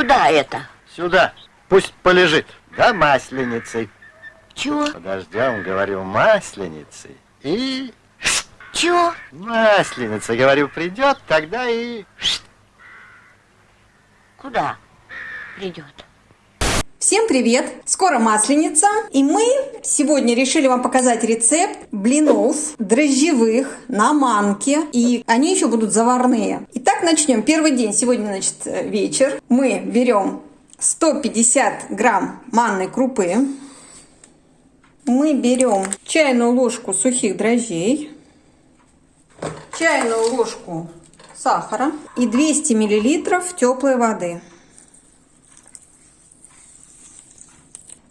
Куда это? Сюда. Пусть полежит. Да, масленицей. Чего? Подождем, говорю, масленицей. И... Чего? Масленица, говорю, придет, тогда и... Куда придет? Всем привет! Скоро Масленица, и мы сегодня решили вам показать рецепт блинов дрожжевых на манке, и они еще будут заварные. Итак, начнем. Первый день, сегодня, значит, вечер. Мы берем 150 грамм манной крупы, мы берем чайную ложку сухих дрожжей, чайную ложку сахара и 200 миллилитров теплой воды.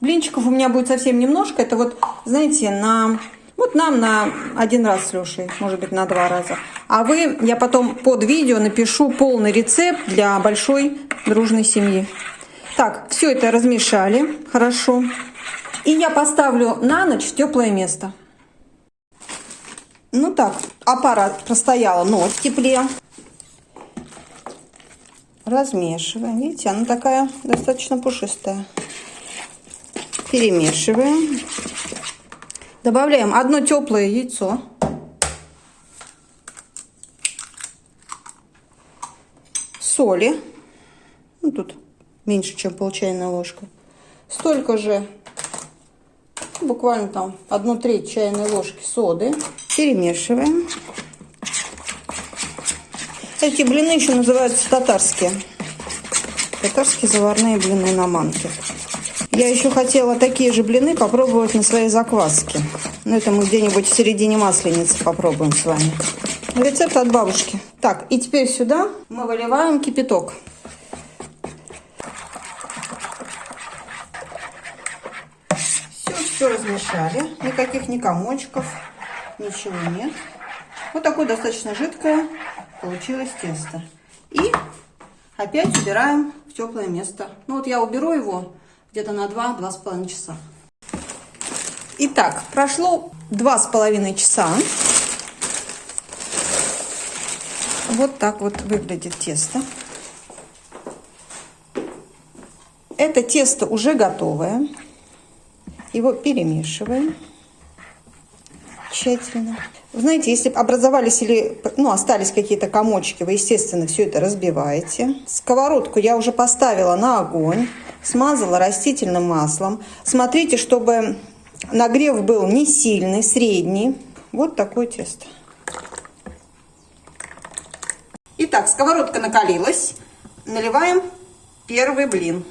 Блинчиков у меня будет совсем немножко. Это вот, знаете, на... Вот нам на один раз с Лешей, может быть, на два раза. А вы, я потом под видео напишу полный рецепт для большой дружной семьи. Так, все это размешали хорошо. И я поставлю на ночь в теплое место. Ну так, аппарат простояла ночь в тепле. Размешиваем. Видите, она такая достаточно пушистая. Перемешиваем. Добавляем одно теплое яйцо. Соли. Ну, тут меньше, чем пол чайной ложка. Столько же, буквально там одну треть чайной ложки соды. Перемешиваем. Эти блины еще называются татарские. Татарские заварные блины на манке. Я еще хотела такие же блины попробовать на своей закваске. Но это мы где-нибудь в середине масленицы попробуем с вами. Рецепт от бабушки. Так, и теперь сюда мы выливаем кипяток. Все, все размешали. Никаких ни комочков, ничего нет. Вот такое достаточно жидкое получилось тесто. И опять убираем в теплое место. Ну вот я уберу его где-то на 2-2,5 часа. Итак, прошло 2,5 часа. Вот так вот выглядит тесто. Это тесто уже готовое. Его перемешиваем тщательно. Знаете, если образовались или ну, остались какие-то комочки, вы, естественно, все это разбиваете. Сковородку я уже поставила на огонь смазала растительным маслом. Смотрите, чтобы нагрев был не сильный, средний. Вот такое тесто. Итак, сковородка накалилась. Наливаем первый блин.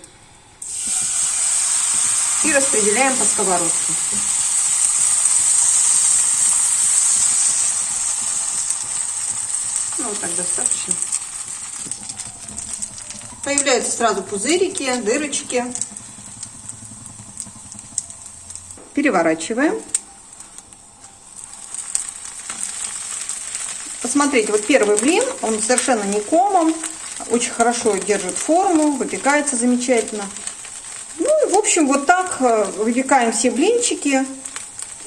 И распределяем по сковородке. Ну, вот так достаточно. Появляются сразу пузырики, дырочки. Переворачиваем. Посмотрите, вот первый блин, он совершенно не комом, очень хорошо держит форму, выпекается замечательно. Ну и, в общем, вот так э, выпекаем все блинчики.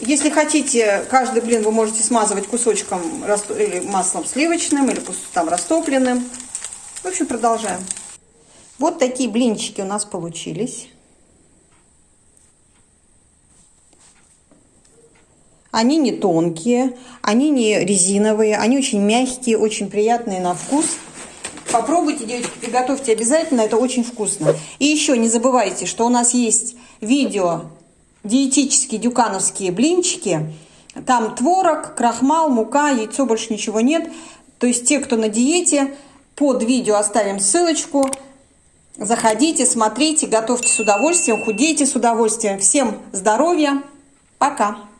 Если хотите, каждый блин вы можете смазывать кусочком или маслом сливочным, или там растопленным. В общем, продолжаем. Вот такие блинчики у нас получились. Они не тонкие, они не резиновые, они очень мягкие, очень приятные на вкус. Попробуйте, девочки, приготовьте обязательно, это очень вкусно. И еще не забывайте, что у нас есть видео диетические дюкановские блинчики. Там творог, крахмал, мука, яйцо, больше ничего нет. То есть те, кто на диете, под видео оставим ссылочку. Заходите, смотрите, готовьте с удовольствием, худейте с удовольствием. Всем здоровья. Пока.